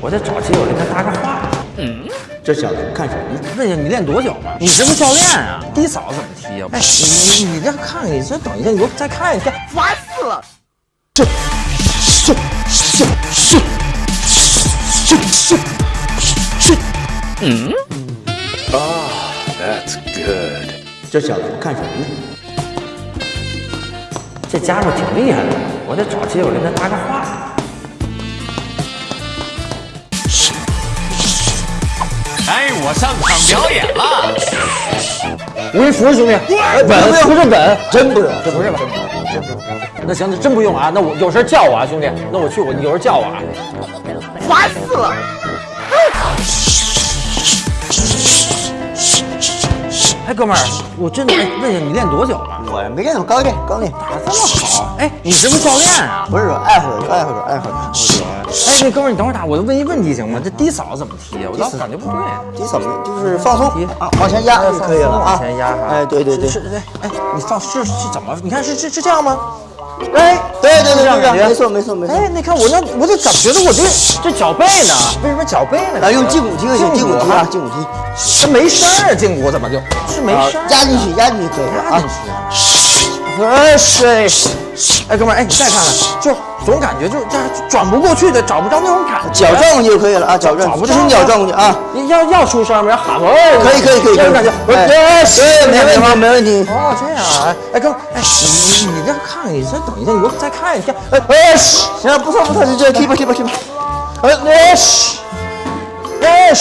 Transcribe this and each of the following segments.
我得找机会跟他搭个话。嗯，这小子看什么？问一下你练多久嘛？你是不是教练啊？低扫怎么踢啊？哎，你你你这看看，你这等一下，你给我再看一下，烦死了！这这这这这这这，嗯，Ah, that's good。这小子看什么呢？这家伙挺厉害的，我得找机会跟他搭个话。哎，我上场表演了！我给你扶着兄弟，本不是本，真不用，这不是吧？真不用。那行，那真不用啊。那我有事叫我啊，兄弟。那我去，我有事叫我啊。烦死了！哥们儿，我真的问一下，你练多久了？我没练，我刚练，刚练。打这么好？哎，你是不是教练啊？不是，爱好者，爱好者，爱好者。哎，那哥们儿，你等会儿打，我就问一问题行吗？这低扫怎么踢啊？我老感觉不对。低扫就是放松啊，往前压就可以了啊。往前压哈。哎，对对对。是是，哎，你放是是怎么？你看是是是这样吗？哎，对对对，这样没错没错没错。哎，你看我那我这怎么觉得我这这脚背呢？为什么脚背呢？啊，用胫骨踢就行，胫骨踢啊，胫骨踢。这没声儿，胫骨怎么就是没声？压进去，压进去可以了啊。哎，是。哎，哥们儿，哎，你再看看，就总感觉就这转不过去的，找不着那种感觉。脚转过去就可以了啊，脚转，这是脚转过去啊。你要要出声吗？要喊吗？可以可以可以，这种感觉。哎，对，没问题没问题。哦，这样啊。哎，哥们儿，哎，你你这看看，你再等一下，你给我再看一下。哎哎，行，不错不错，就这踢吧踢吧踢吧。哎哎哎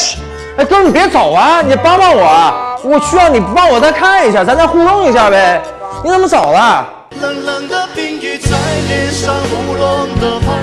哎，哥，你别走啊，你帮帮我，我需要你帮我再看一下，咱再互动一下呗。你怎么走了？冷冷的冰雨在脸上胡乱的拍